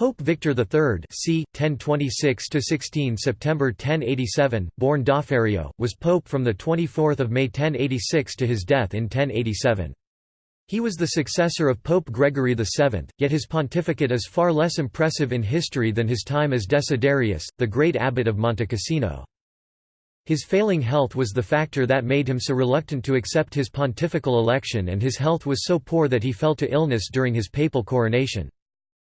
Pope Victor III c. 1026–16 September 1087, born Dauferio, was pope from 24 May 1086 to his death in 1087. He was the successor of Pope Gregory VII, yet his pontificate is far less impressive in history than his time as Desiderius, the great abbot of Monte Cassino. His failing health was the factor that made him so reluctant to accept his pontifical election and his health was so poor that he fell to illness during his papal coronation.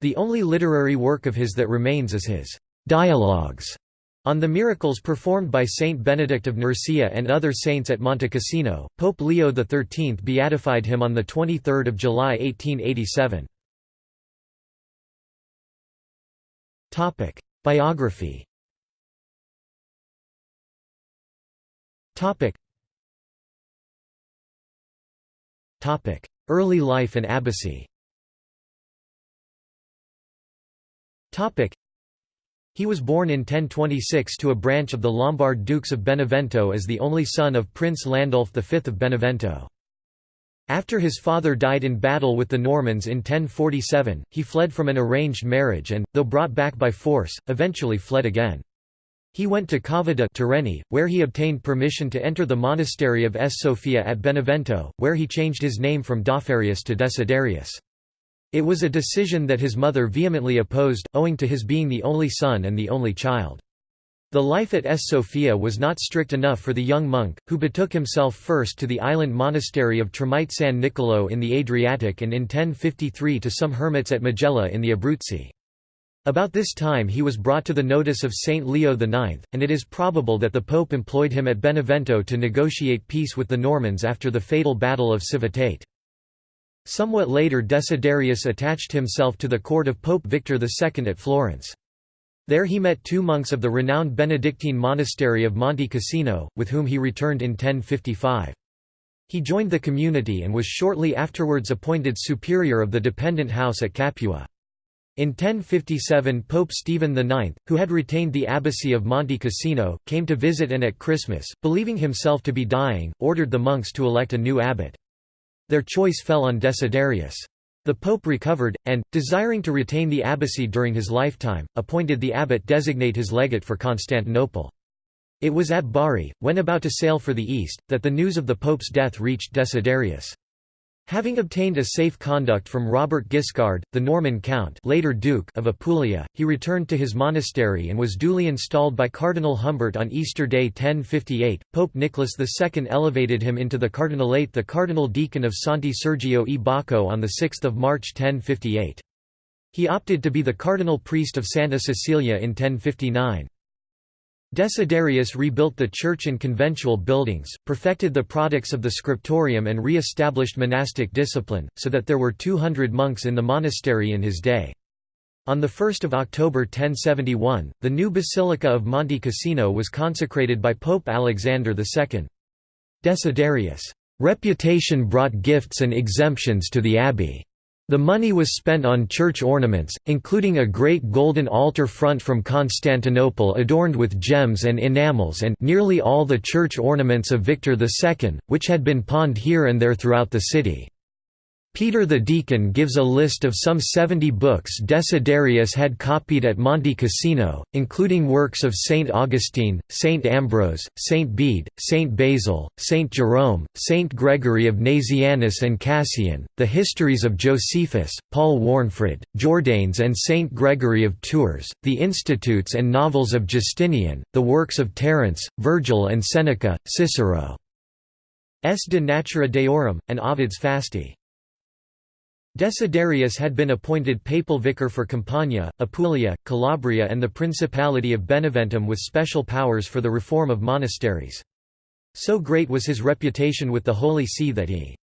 The only literary work of his that remains is his «Dialogues» on the miracles performed by Saint Benedict of Nursia and other saints at Monte Cassino. Pope Leo XIII beatified him on 23 July 1887. Biography Early life and abbacy He was born in 1026 to a branch of the Lombard Dukes of Benevento as the only son of Prince Landulf V of Benevento. After his father died in battle with the Normans in 1047, he fled from an arranged marriage and, though brought back by force, eventually fled again. He went to Cava de' Tirreni, where he obtained permission to enter the monastery of S. Sophia at Benevento, where he changed his name from Daupherius to Desiderius. It was a decision that his mother vehemently opposed, owing to his being the only son and the only child. The life at S. Sophia was not strict enough for the young monk, who betook himself first to the island monastery of Tremiti San Nicolo in the Adriatic and in 1053 to some hermits at Majella in the Abruzzi. About this time he was brought to the notice of Saint Leo IX, and it is probable that the pope employed him at Benevento to negotiate peace with the Normans after the fatal Battle of Civitate. Somewhat later Desiderius attached himself to the court of Pope Victor II at Florence. There he met two monks of the renowned Benedictine monastery of Monte Cassino, with whom he returned in 1055. He joined the community and was shortly afterwards appointed superior of the dependent house at Capua. In 1057 Pope Stephen IX, who had retained the abbacy of Monte Cassino, came to visit and at Christmas, believing himself to be dying, ordered the monks to elect a new abbot. Their choice fell on Desiderius. The pope recovered, and, desiring to retain the abbacy during his lifetime, appointed the abbot designate his legate for Constantinople. It was at Bari, when about to sail for the east, that the news of the pope's death reached Desiderius. Having obtained a safe conduct from Robert Guiscard, the Norman count later Duke of Apulia, he returned to his monastery and was duly installed by Cardinal Humbert on Easter Day 1058. Pope Nicholas II elevated him into the cardinalate the cardinal deacon of Santi Sergio e Bacco on 6 March 1058. He opted to be the cardinal priest of Santa Cecilia in 1059. Desiderius rebuilt the church and conventual buildings, perfected the products of the scriptorium and re-established monastic discipline, so that there were 200 monks in the monastery in his day. On 1 October 1071, the new Basilica of Monte Cassino was consecrated by Pope Alexander II. Desiderius' reputation brought gifts and exemptions to the abbey. The money was spent on church ornaments, including a great golden altar front from Constantinople adorned with gems and enamels and nearly all the church ornaments of Victor II, which had been pawned here and there throughout the city. Peter the Deacon gives a list of some 70 books Desiderius had copied at Monte Cassino, including works of Saint Augustine, Saint Ambrose, Saint Bede, Saint Basil, Saint Jerome, Saint Gregory of Nazianzus and Cassian, the histories of Josephus, Paul Warnefrid, Jordanes and Saint Gregory of Tours, the institutes and novels of Justinian, the works of Terence, Virgil and Seneca, Cicero. S. de Natura Deorum, and Ovid's Fasti. Desiderius had been appointed papal vicar for Campania, Apulia, Calabria and the Principality of Beneventum with special powers for the reform of monasteries. So great was his reputation with the Holy See that he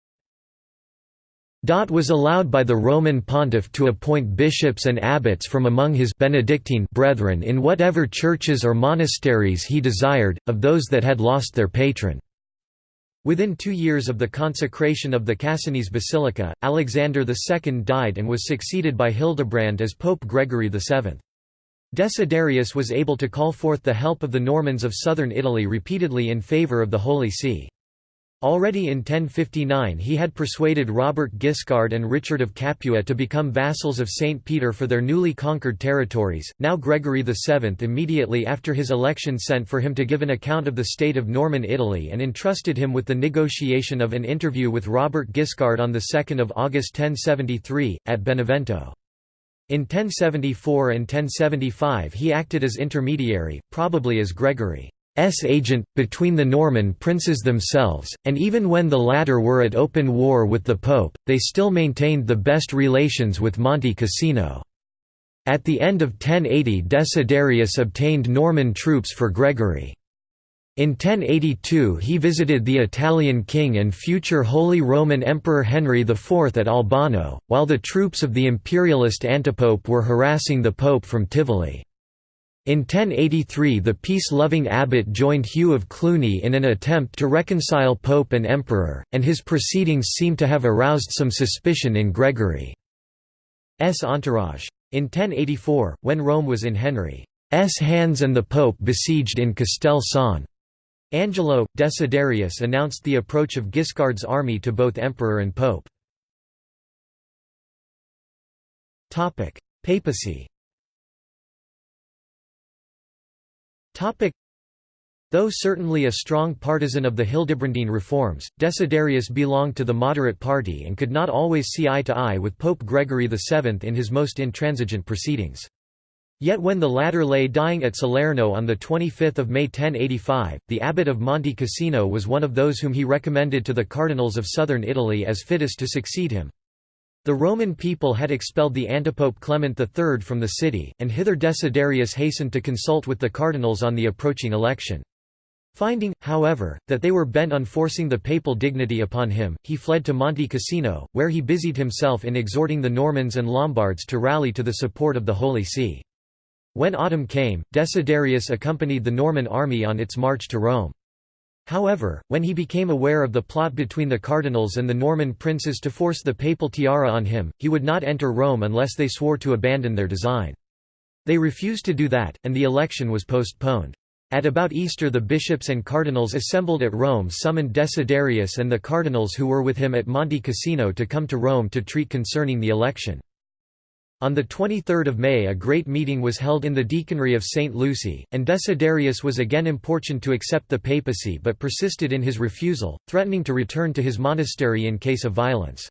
was allowed by the Roman pontiff to appoint bishops and abbots from among his Benedictine brethren in whatever churches or monasteries he desired, of those that had lost their patron. Within two years of the consecration of the Cassinese Basilica, Alexander II died and was succeeded by Hildebrand as Pope Gregory VII. Desiderius was able to call forth the help of the Normans of southern Italy repeatedly in favour of the Holy See. Already in 1059 he had persuaded Robert Guiscard and Richard of Capua to become vassals of St. Peter for their newly conquered territories. Now Gregory VII immediately after his election sent for him to give an account of the state of Norman Italy and entrusted him with the negotiation of an interview with Robert Guiscard on 2 August 1073, at Benevento. In 1074 and 1075 he acted as intermediary, probably as Gregory. S agent, between the Norman princes themselves, and even when the latter were at open war with the Pope, they still maintained the best relations with Monte Cassino. At the end of 1080 Desiderius obtained Norman troops for Gregory. In 1082 he visited the Italian king and future Holy Roman Emperor Henry IV at Albano, while the troops of the imperialist antipope were harassing the pope from Tivoli. In 1083 the peace-loving abbot joined Hugh of Cluny in an attempt to reconcile pope and emperor, and his proceedings seem to have aroused some suspicion in Gregory's entourage. In 1084, when Rome was in Henry's hands and the pope besieged in Castel San Angelo, Desiderius announced the approach of Guiscard's army to both emperor and pope. Papacy Though certainly a strong partisan of the Hildebrandine reforms, Desiderius belonged to the moderate party and could not always see eye to eye with Pope Gregory VII in his most intransigent proceedings. Yet when the latter lay dying at Salerno on 25 May 1085, the abbot of Monte Cassino was one of those whom he recommended to the cardinals of southern Italy as fittest to succeed him. The Roman people had expelled the antipope Clement III from the city, and hither Desiderius hastened to consult with the cardinals on the approaching election. Finding, however, that they were bent on forcing the papal dignity upon him, he fled to Monte Cassino, where he busied himself in exhorting the Normans and Lombards to rally to the support of the Holy See. When autumn came, Desiderius accompanied the Norman army on its march to Rome. However, when he became aware of the plot between the cardinals and the Norman princes to force the papal tiara on him, he would not enter Rome unless they swore to abandon their design. They refused to do that, and the election was postponed. At about Easter the bishops and cardinals assembled at Rome summoned Desiderius and the cardinals who were with him at Monte Cassino to come to Rome to treat concerning the election. On 23 May a great meeting was held in the deaconry of St. Lucy, and Desiderius was again importuned to accept the papacy but persisted in his refusal, threatening to return to his monastery in case of violence.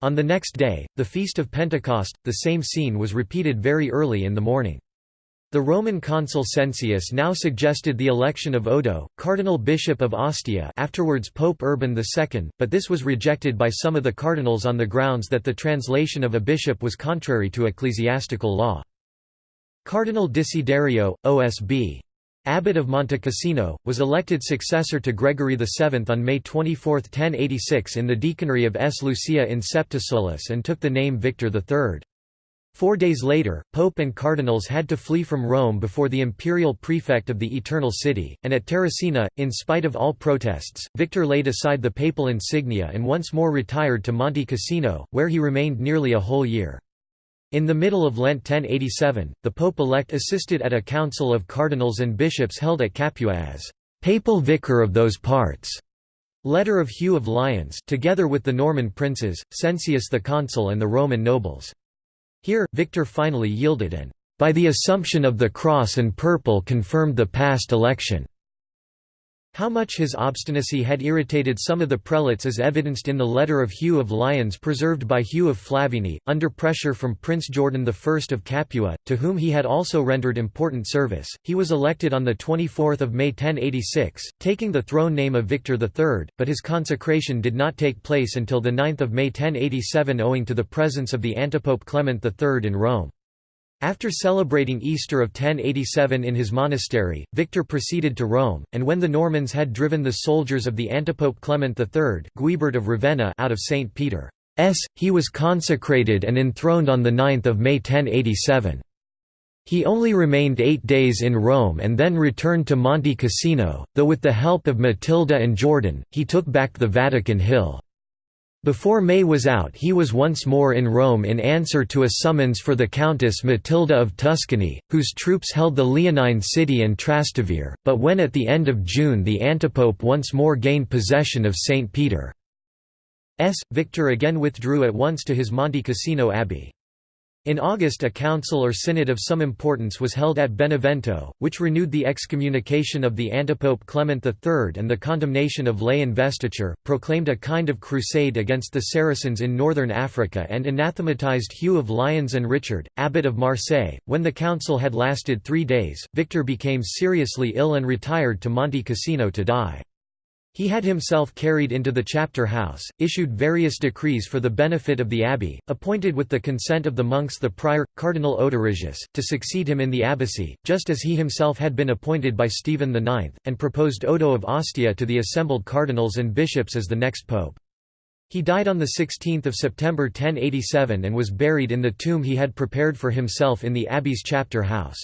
On the next day, the Feast of Pentecost, the same scene was repeated very early in the morning. The Roman consul Cencius now suggested the election of Odo, cardinal bishop of Ostia afterwards Pope Urban II, but this was rejected by some of the cardinals on the grounds that the translation of a bishop was contrary to ecclesiastical law. Cardinal Desiderio, OSB. Abbot of Monte Cassino, was elected successor to Gregory VII on May 24, 1086 in the deaconry of S. Lucia in Septisolus and took the name Victor III. Four days later, Pope and cardinals had to flee from Rome before the imperial prefect of the Eternal City, and at Terracina, in spite of all protests, Victor laid aside the papal insignia and once more retired to Monte Cassino, where he remained nearly a whole year. In the middle of Lent 1087, the Pope-elect assisted at a council of cardinals and bishops held at Capua as «papal vicar of those parts». Letter of Hugh of Lyons together with the Norman princes, Cencius the consul and the Roman nobles. Here, Victor finally yielded and, by the assumption of the cross and purple confirmed the past election. How much his obstinacy had irritated some of the prelates is evidenced in the letter of Hugh of Lyons preserved by Hugh of Flavigny, under pressure from Prince Jordan I of Capua, to whom he had also rendered important service. He was elected on 24 May 1086, taking the throne name of Victor III, but his consecration did not take place until 9 May 1087 owing to the presence of the antipope Clement III in Rome. After celebrating Easter of 1087 in his monastery, Victor proceeded to Rome, and when the Normans had driven the soldiers of the antipope Clement III Guibert of Ravenna out of St. Peter's, he was consecrated and enthroned on 9 May 1087. He only remained eight days in Rome and then returned to Monte Cassino, though with the help of Matilda and Jordan, he took back the Vatican Hill. Before May was out he was once more in Rome in answer to a summons for the Countess Matilda of Tuscany, whose troops held the Leonine city and Trastevere, but when at the end of June the antipope once more gained possession of St. Peter's, Victor again withdrew at once to his Monte Cassino abbey. In August a council or synod of some importance was held at Benevento, which renewed the excommunication of the antipope Clement III and the condemnation of lay investiture, proclaimed a kind of crusade against the Saracens in northern Africa and anathematized Hugh of Lyons and Richard, abbot of Marseille. When the council had lasted three days, Victor became seriously ill and retired to Monte Cassino to die. He had himself carried into the chapter house, issued various decrees for the benefit of the abbey, appointed with the consent of the monks the prior, Cardinal Odorigius, to succeed him in the abbacy, just as he himself had been appointed by Stephen IX, and proposed Odo of Ostia to the assembled cardinals and bishops as the next pope. He died on 16 September 1087 and was buried in the tomb he had prepared for himself in the abbey's chapter house.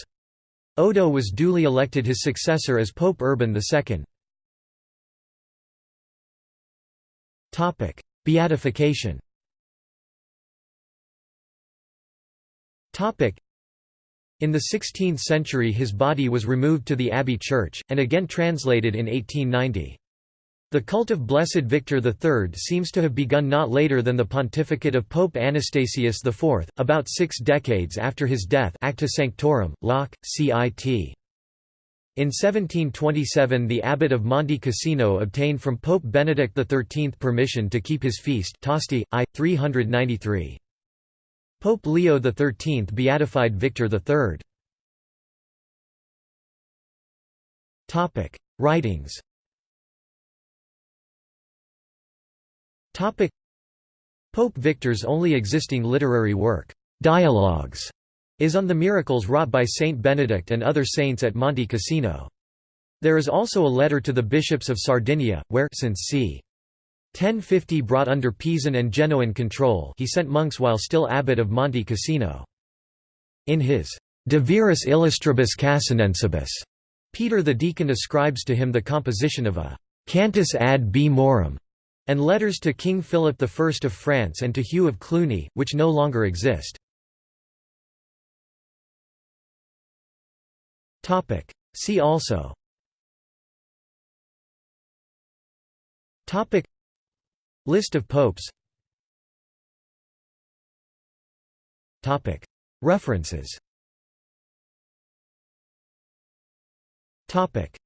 Odo was duly elected his successor as Pope Urban II. Beatification in the 16th century his body was removed to the Abbey Church, and again translated in 1890. The cult of Blessed Victor III seems to have begun not later than the pontificate of Pope Anastasius IV, about six decades after his death Acta Sanctorum, Locke, cit. In 1727 the abbot of Monte Cassino obtained from Pope Benedict XIII permission to keep his feast Tosti, I. 393. Pope Leo XIII beatified Victor III. Writings Pope Victor's only existing literary work, Dialogues, is on the miracles wrought by Saint Benedict and other saints at Monte Cassino. There is also a letter to the bishops of Sardinia, where since c. 1050 brought under Pisan and Genoan control he sent monks while still abbot of Monte Cassino. In his De Viris Illustribus Cassinensibus, Peter the deacon ascribes to him the composition of a «cantus ad B. Maurum» and letters to King Philip I of France and to Hugh of Cluny, which no longer exist. Topic. See also. Topic. List of popes. Topic. References. Topic